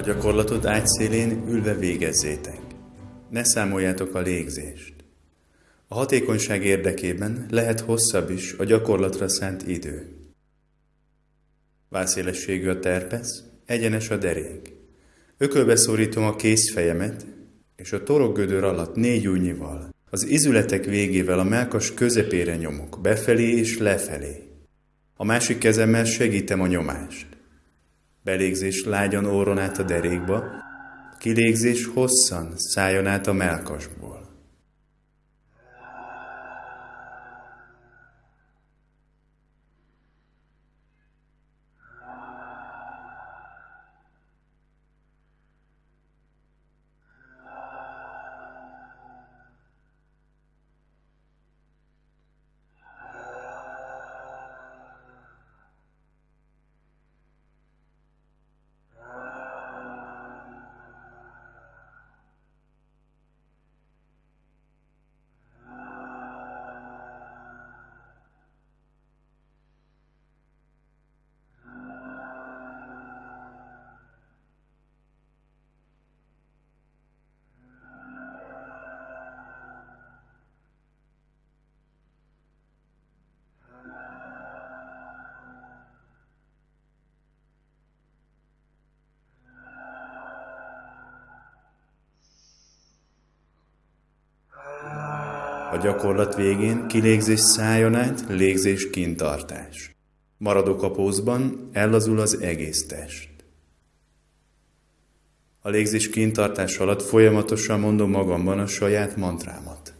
gyakorlatot ágyszélén ülve végezzétek. Ne számoljátok a légzést. A hatékonyság érdekében lehet hosszabb is a gyakorlatra szánt idő. Válszélességű a terpesz, egyenes a derék. Ökölbe szorítom a kézfejemet, és a torokgödör alatt négy újnyival, az izületek végével a melkas közepére nyomok, befelé és lefelé. A másik kezemmel segítem a nyomást. Belégzés lágyan óron át a derékba, kilégzés hosszan szálljon át a melkasból. A gyakorlat végén kilégzés szájon át, légzés kintartás. Maradok a pózban, ellazul az egész test. A légzés kintartás alatt folyamatosan mondom magamban a saját mantrámat.